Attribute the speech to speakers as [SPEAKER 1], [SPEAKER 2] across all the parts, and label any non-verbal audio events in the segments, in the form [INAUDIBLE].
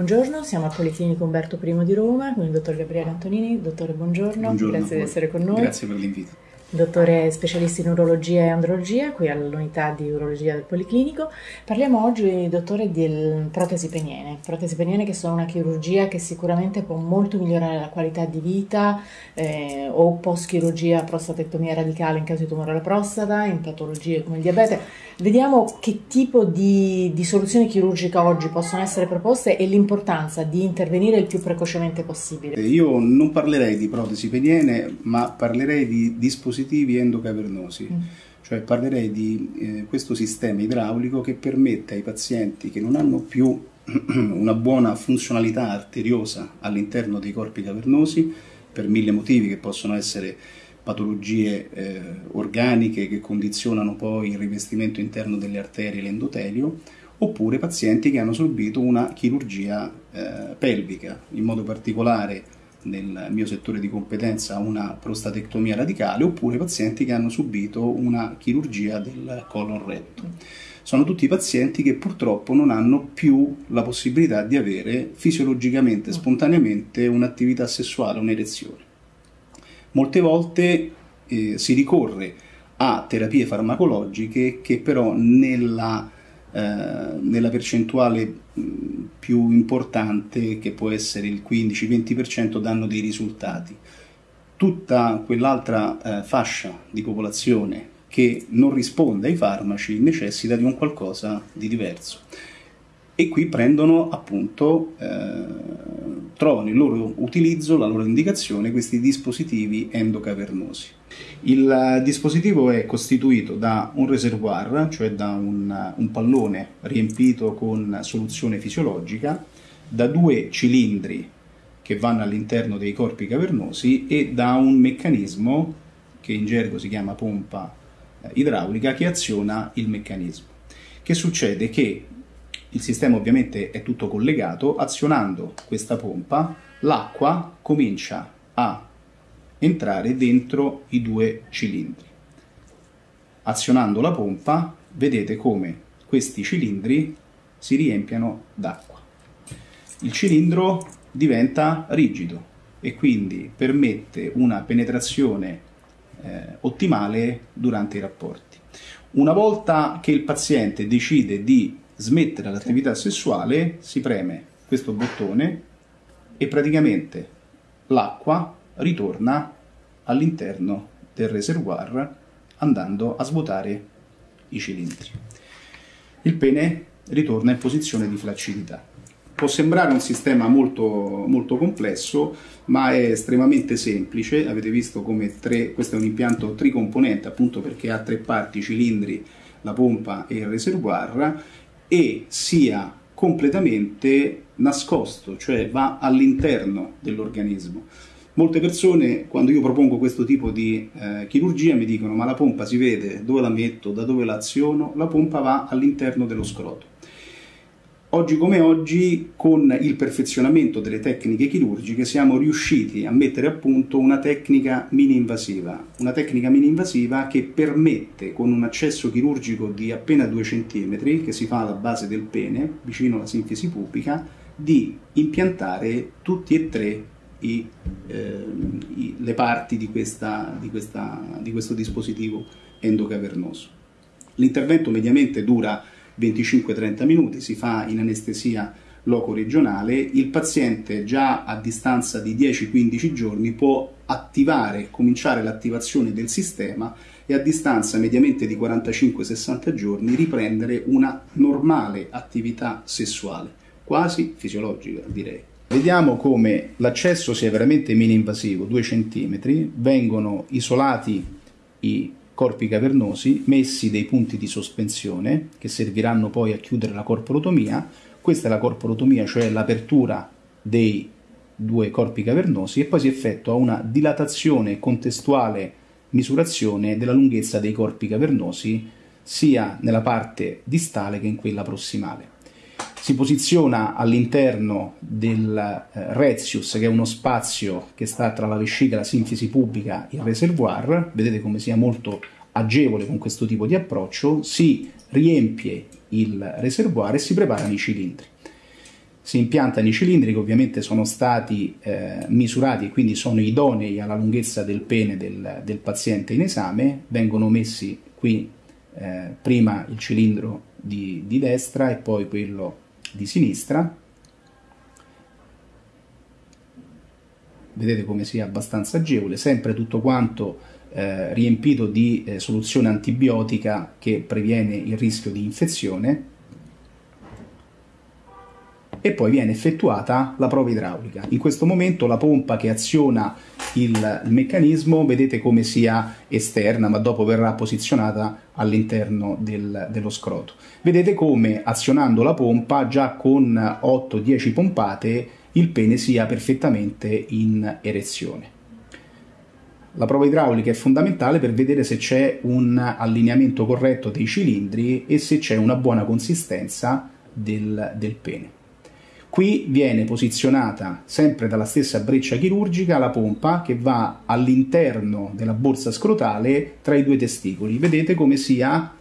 [SPEAKER 1] Buongiorno, siamo al Policlinico Umberto I di Roma con il dottor Gabriele Antonini. Dottore, buongiorno,
[SPEAKER 2] buongiorno
[SPEAKER 1] grazie di essere con noi.
[SPEAKER 2] Grazie per l'invito.
[SPEAKER 1] Dottore specialista in urologia e andrologia, qui all'unità di urologia del Policlinico. Parliamo oggi, dottore, di protesi peniene. Protesi peniene che sono una chirurgia che sicuramente può molto migliorare la qualità di vita eh, o post-chirurgia prostatectomia radicale in caso di tumore alla prostata, in patologie come il diabete. Vediamo che tipo di, di soluzioni chirurgiche oggi possono essere proposte e l'importanza di intervenire il più precocemente possibile.
[SPEAKER 2] Io non parlerei di protesi peniene, ma parlerei di dispositivi dispositivi endocavernosi. Mm. Cioè parlerei di eh, questo sistema idraulico che permette ai pazienti che non hanno più [CLEARS THROAT] una buona funzionalità arteriosa all'interno dei corpi cavernosi, per mille motivi che possono essere patologie eh, organiche che condizionano poi il rivestimento interno delle arterie e l'endotelio, oppure pazienti che hanno subito una chirurgia eh, pelvica, in modo particolare nel mio settore di competenza una prostatectomia radicale oppure pazienti che hanno subito una chirurgia del colon retto. Sono tutti pazienti che purtroppo non hanno più la possibilità di avere fisiologicamente, spontaneamente un'attività sessuale, un'erezione. Molte volte eh, si ricorre a terapie farmacologiche che però nella eh, nella percentuale più importante che può essere il 15-20% danno dei risultati. Tutta quell'altra eh, fascia di popolazione che non risponde ai farmaci necessita di un qualcosa di diverso e qui prendono appunto, eh, trovano il loro utilizzo, la loro indicazione, questi dispositivi endocavernosi. Il dispositivo è costituito da un reservoir, cioè da un, un pallone riempito con soluzione fisiologica, da due cilindri che vanno all'interno dei corpi cavernosi e da un meccanismo che in gergo si chiama pompa eh, idraulica che aziona il meccanismo. Che succede? Che il sistema ovviamente è tutto collegato, azionando questa pompa l'acqua comincia a entrare dentro i due cilindri. Azionando la pompa vedete come questi cilindri si riempiano d'acqua. Il cilindro diventa rigido e quindi permette una penetrazione eh, ottimale durante i rapporti. Una volta che il paziente decide di smettere l'attività sessuale, si preme questo bottone e praticamente l'acqua ritorna all'interno del reservoir andando a svuotare i cilindri. Il pene ritorna in posizione di flaccidità. Può sembrare un sistema molto, molto complesso, ma è estremamente semplice. Avete visto come tre, questo è un impianto tricomponente, appunto perché ha tre parti, i cilindri, la pompa e il reservoir, e sia completamente nascosto, cioè va all'interno dell'organismo. Molte persone, quando io propongo questo tipo di eh, chirurgia, mi dicono: Ma la pompa si vede dove la metto, da dove la aziono? La pompa va all'interno dello scroto. Oggi come oggi, con il perfezionamento delle tecniche chirurgiche, siamo riusciti a mettere a punto una tecnica mini-invasiva, una tecnica mini-invasiva che permette, con un accesso chirurgico di appena 2 cm, che si fa alla base del pene, vicino alla sinfisi pubica, di impiantare tutti e tre i, eh, i, le parti di, questa, di, questa, di questo dispositivo endocavernoso. L'intervento mediamente dura 25-30 minuti, si fa in anestesia loco regionale, il paziente già a distanza di 10-15 giorni può attivare, cominciare l'attivazione del sistema e a distanza mediamente di 45-60 giorni riprendere una normale attività sessuale, quasi fisiologica direi. Vediamo come l'accesso sia veramente mini-invasivo, 2 cm, vengono isolati i corpi cavernosi, messi dei punti di sospensione che serviranno poi a chiudere la corporotomia. Questa è la corporotomia, cioè l'apertura dei due corpi cavernosi e poi si effettua una dilatazione contestuale misurazione della lunghezza dei corpi cavernosi sia nella parte distale che in quella prossimale si posiziona all'interno del eh, Rezius, che è uno spazio che sta tra la vescica, la sinfisi pubblica e il reservoir, vedete come sia molto agevole con questo tipo di approccio, si riempie il reservoir e si preparano i cilindri. si impiantano i cilindri che ovviamente sono stati eh, misurati e quindi sono idonei alla lunghezza del pene del, del paziente in esame, vengono messi qui eh, prima il cilindro di, di destra e poi quello di sinistra. Vedete come sia abbastanza agevole, sempre tutto quanto eh, riempito di eh, soluzione antibiotica che previene il rischio di infezione e poi viene effettuata la prova idraulica. In questo momento la pompa che aziona il, meccanismo vedete come sia esterna ma dopo verrà posizionata all'interno del, dello scroto. Vedete come azionando la pompa già con 8-10 pompate il pene sia perfettamente in erezione. La prova idraulica è fondamentale per vedere se c'è un allineamento corretto dei cilindri e se c'è una buona consistenza del, del pene. Qui viene posizionata sempre dalla stessa breccia chirurgica la pompa che va all'interno della borsa scrotale tra i due testicoli. Vedete come sia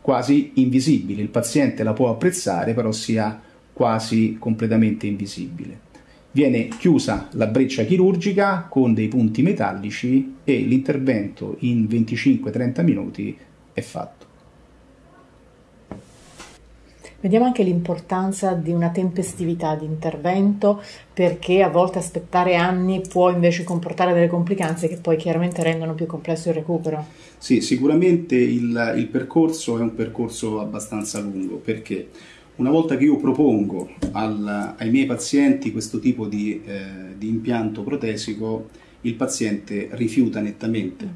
[SPEAKER 2] quasi invisibile. Il paziente la può apprezzare, però sia quasi completamente invisibile. Viene chiusa la breccia chirurgica con dei punti metallici e l'intervento in 25-30 minuti è fatto.
[SPEAKER 1] Vediamo anche l'importanza di una tempestività di intervento perché a volte aspettare anni può invece comportare delle complicanze che poi chiaramente rendono più complesso il recupero.
[SPEAKER 2] Sì, sicuramente il, il percorso è un percorso abbastanza lungo perché una volta che io propongo al, ai miei pazienti questo tipo di, eh, di impianto protesico, il paziente rifiuta nettamente.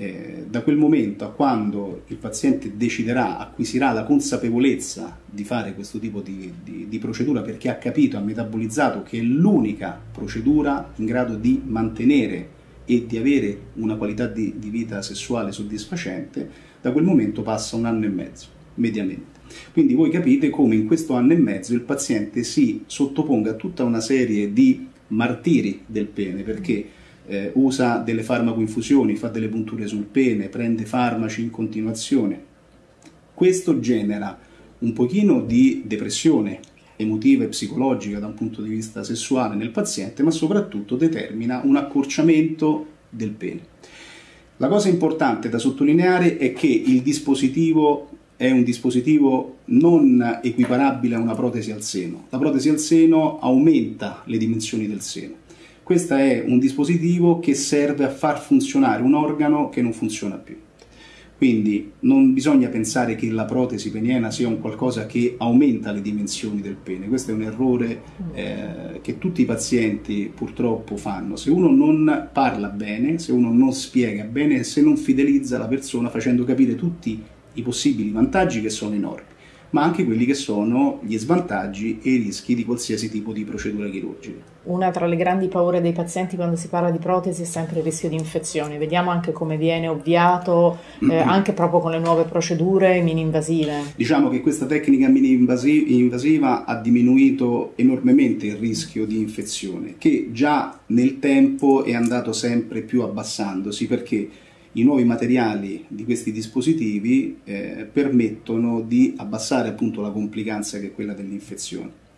[SPEAKER 2] Eh, da quel momento a quando il paziente deciderà, acquisirà la consapevolezza di fare questo tipo di, di, di procedura perché ha capito, ha metabolizzato che è l'unica procedura in grado di mantenere e di avere una qualità di, di, vita sessuale soddisfacente, da quel momento passa un anno e mezzo, mediamente. Quindi voi capite come in questo anno e mezzo il paziente si sottoponga a tutta una serie di martiri del pene, perché eh, usa delle farmacoinfusioni, fa delle punture sul pene, prende farmaci in continuazione. Questo genera un pochino di depressione emotiva e psicologica da un punto di vista sessuale nel paziente, ma soprattutto determina un accorciamento del pene. La cosa importante da sottolineare è che il dispositivo è un dispositivo non equiparabile a una protesi al seno. La protesi al seno aumenta le dimensioni del seno questo è un dispositivo che serve a far funzionare un organo che non funziona più. Quindi non bisogna pensare che la protesi peniena sia un qualcosa che aumenta le dimensioni del pene, questo è un errore eh, che tutti i pazienti purtroppo fanno. Se uno non parla bene, se uno non spiega bene, se non fidelizza la persona facendo capire tutti i possibili vantaggi che sono enormi ma anche quelli che sono gli svantaggi e i rischi di qualsiasi tipo di procedura chirurgica.
[SPEAKER 1] Una tra le grandi paure dei pazienti quando si parla di protesi è sempre il rischio di infezione. Vediamo anche come viene ovviato eh, anche proprio con le nuove procedure mini-invasive.
[SPEAKER 2] Diciamo che questa tecnica mini-invasiva ha diminuito enormemente il rischio di infezione, che già nel tempo è andato sempre più abbassandosi perché i nuovi materiali di questi dispositivi eh, permettono di abbassare appunto la complicanza che è quella dell'infezione.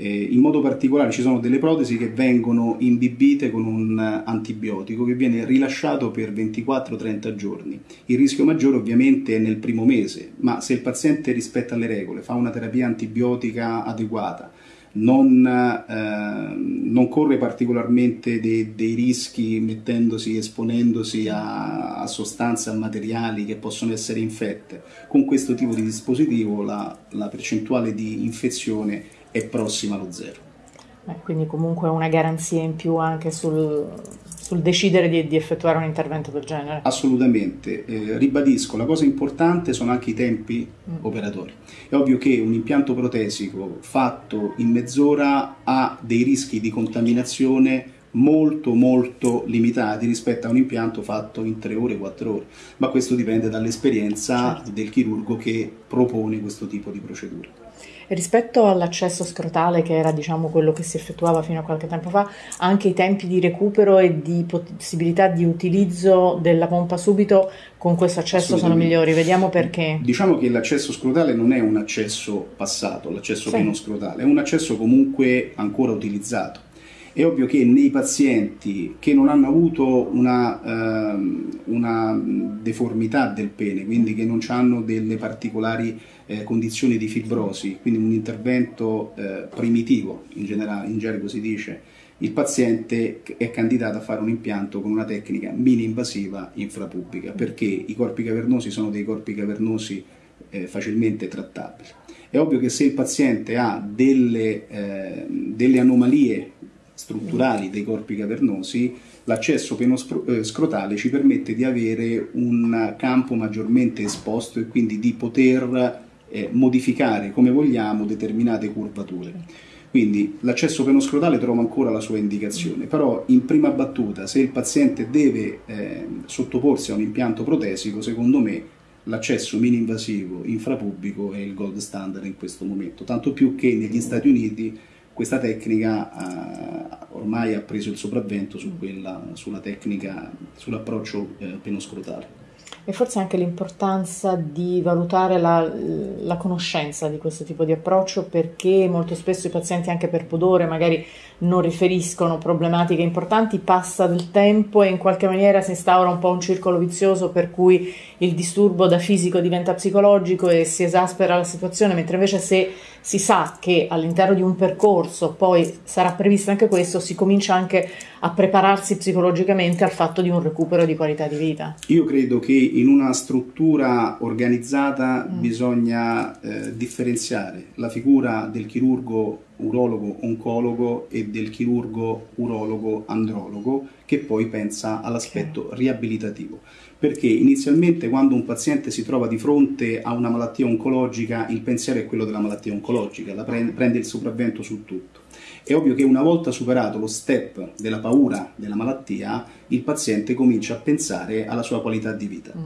[SPEAKER 2] Eh, in modo particolare ci sono delle protesi che vengono imbibite con un antibiotico che viene rilasciato per 24-30 giorni. Il rischio maggiore ovviamente è nel primo mese, ma se il paziente rispetta le regole, fa una terapia antibiotica adeguata, non, eh, non corre particolarmente dei, dei, rischi mettendosi, esponendosi a, a, sostanze, a materiali che possono essere infette. Con questo tipo di dispositivo la, la percentuale di infezione è prossima allo zero.
[SPEAKER 1] Quindi comunque una garanzia in più anche sul, sul decidere di, di, effettuare un intervento del genere.
[SPEAKER 2] Assolutamente, eh, ribadisco, la cosa importante sono anche i tempi mm. operatori. È ovvio che un impianto protesico fatto in mezz'ora ha dei rischi di contaminazione molto molto limitati rispetto a un impianto fatto in 3 ore, 4 ore, ma questo dipende dall'esperienza certo. del chirurgo che propone questo tipo di procedura.
[SPEAKER 1] rispetto all'accesso scrotale, che era diciamo quello che si effettuava fino a qualche tempo fa, anche i tempi di recupero e di possibilità di utilizzo della pompa subito con questo accesso sono migliori. Vediamo perché.
[SPEAKER 2] Diciamo che l'accesso scrotale non è un accesso passato, l'accesso sì. pieno scrotale, è un accesso comunque ancora utilizzato. È ovvio che nei pazienti che non hanno avuto una, uh, una deformità del pene, quindi che non hanno delle particolari eh, condizioni di fibrosi, quindi un intervento eh, primitivo, in, generale, in gergo si dice, il paziente è candidato a fare un impianto con una tecnica mini-invasiva infrapubblica, perché i corpi cavernosi sono dei corpi cavernosi eh, facilmente trattabili. È ovvio che se il paziente ha delle, eh, delle anomalie strutturali dei corpi cavernosi, l'accesso penoscrotale ci permette di avere un campo maggiormente esposto e quindi di poter eh, modificare come vogliamo determinate curvature. Quindi l'accesso penoscrotale trova ancora la sua indicazione, però in prima battuta se il paziente deve eh, sottoporsi a un impianto protesico, secondo me l'accesso mini-invasivo infrapubblico è il gold standard in questo momento, tanto più che negli Stati Uniti questa tecnica eh, ormai ha preso il sopravvento su quella, sulla tecnica, sull'approccio eh, penoscrotale
[SPEAKER 1] e forse anche l'importanza di valutare la, la, conoscenza di questo tipo di approccio perché molto spesso i pazienti anche per pudore magari non riferiscono problematiche importanti, passa del tempo e in qualche maniera si instaura un po' un circolo vizioso per cui il disturbo da fisico diventa psicologico e si esaspera la situazione, mentre invece se si sa che all'interno di un percorso poi sarà previsto anche questo, si comincia anche a prepararsi psicologicamente al fatto di un recupero di qualità di vita.
[SPEAKER 2] Io credo che in una struttura organizzata mm. bisogna eh, differenziare la figura del chirurgo urologo-oncologo e del chirurgo urologo-andrologo che poi pensa all'aspetto riabilitativo. Perché inizialmente quando un paziente si trova di fronte a una malattia oncologica il pensiero è quello della malattia oncologica, la prende, prende il sopravvento su tutto. È ovvio che una volta superato lo step della paura della malattia, il paziente comincia a pensare alla sua qualità di vita. Mm.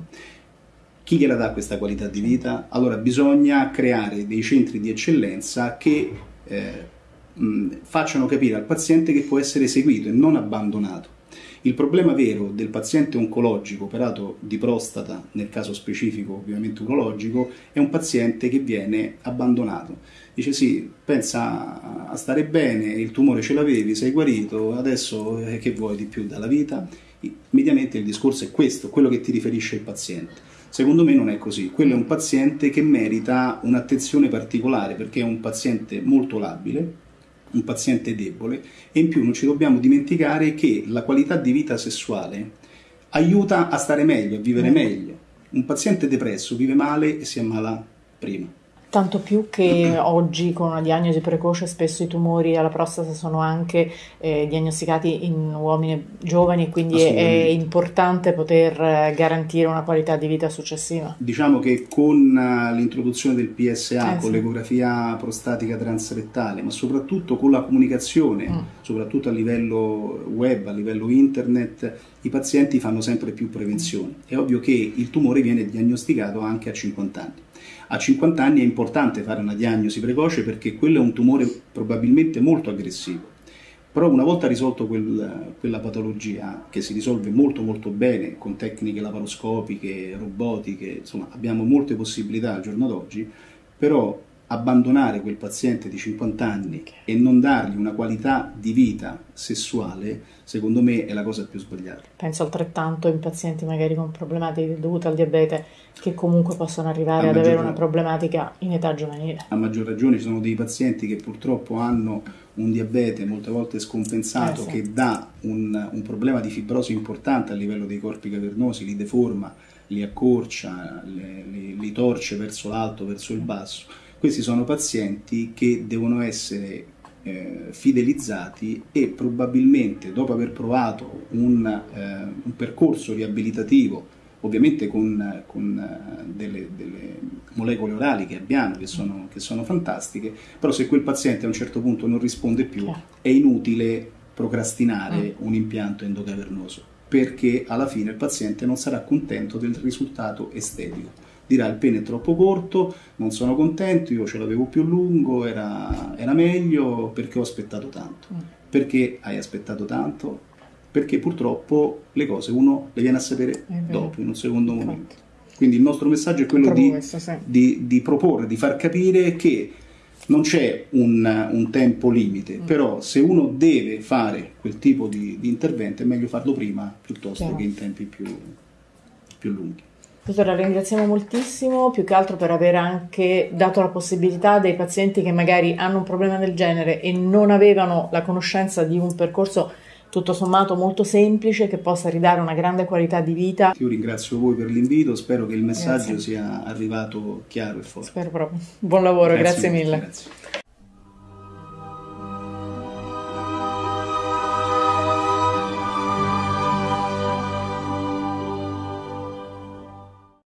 [SPEAKER 2] Chi gliela dà questa qualità di vita? Allora bisogna creare dei centri di eccellenza che eh, facciano capire al paziente che può essere seguito e non abbandonato. Il problema vero del paziente oncologico operato di prostata, nel caso specifico ovviamente urologico, è un paziente che viene abbandonato. Dice sì, pensa a stare bene, il tumore ce l'avevi, sei guarito, adesso eh, che vuoi di più dalla vita? Mediamente il discorso è questo, quello che ti riferisce il paziente. Secondo me non è così, quello è un paziente che merita un'attenzione particolare perché è un paziente molto labile, un paziente debole e in più non ci dobbiamo dimenticare che la qualità di vita sessuale aiuta a stare meglio, a vivere mm. meglio. Un paziente depresso vive male e si ammala prima.
[SPEAKER 1] Tanto più che [CLEARS THROAT] oggi con una diagnosi precoce spesso i tumori alla prostata sono anche eh, diagnosticati in uomini giovani, quindi è, è, importante poter eh, garantire una qualità di vita successiva.
[SPEAKER 2] Diciamo che con uh, l'introduzione del PSA, eh, con sì. l'ecografia prostatica transrettale, ma soprattutto con la comunicazione, mm. soprattutto a livello web, a livello internet, i pazienti fanno sempre più prevenzione. È ovvio che il tumore viene diagnosticato anche a 50 anni. A 50 anni è importante fare una diagnosi precoce perché quello è un tumore probabilmente molto aggressivo. Però una volta risolto quel, quella patologia, che si risolve molto molto bene con tecniche laparoscopiche, robotiche, insomma abbiamo molte possibilità al giorno d'oggi, però abbandonare quel paziente di 50 anni e non dargli una qualità di vita sessuale, secondo me è la cosa più sbagliata.
[SPEAKER 1] Penso altrettanto in pazienti magari con problematiche dovute al diabete che comunque possono arrivare ad avere una problematica in età giovanile.
[SPEAKER 2] A maggior ragione ci sono dei pazienti che purtroppo hanno un diabete molte volte scompensato eh sì. che dà un, un problema di fibrosi importante a livello dei corpi cavernosi, li deforma, li accorcia, li, li, li torce verso l'alto, verso il basso questi sono pazienti che devono essere eh, fidelizzati e probabilmente dopo aver provato un, eh, un percorso riabilitativo, ovviamente con, con uh, delle, delle, molecole orali che abbiamo, che sono, che sono, fantastiche, però se quel paziente a un certo punto non risponde più, è inutile procrastinare mm. un impianto endocavernoso, perché alla fine il paziente non sarà contento del risultato estetico dirà il pene è troppo corto, non sono contento, io ce l'avevo più lungo, era, era meglio perché ho aspettato tanto. Mm. Perché hai aspettato tanto? Perché purtroppo le cose uno le viene a sapere dopo, in un secondo momento. Quindi il nostro messaggio è quello di, questo, sì. di, di, proporre, di far capire che non c'è un, un tempo limite, mm. però se uno deve fare quel tipo di, di intervento è meglio farlo prima piuttosto Chiaro. che in tempi più, più lunghi.
[SPEAKER 1] Dottore, ringraziamo moltissimo, più che altro per aver anche dato la possibilità dei pazienti che magari hanno un problema del genere e non avevano la conoscenza di un percorso tutto sommato molto semplice che possa ridare una grande qualità di vita.
[SPEAKER 2] Io ringrazio voi per l'invito, spero che il messaggio grazie. sia arrivato chiaro e forte.
[SPEAKER 1] Spero proprio. Buon lavoro, grazie, grazie mille. Grazie.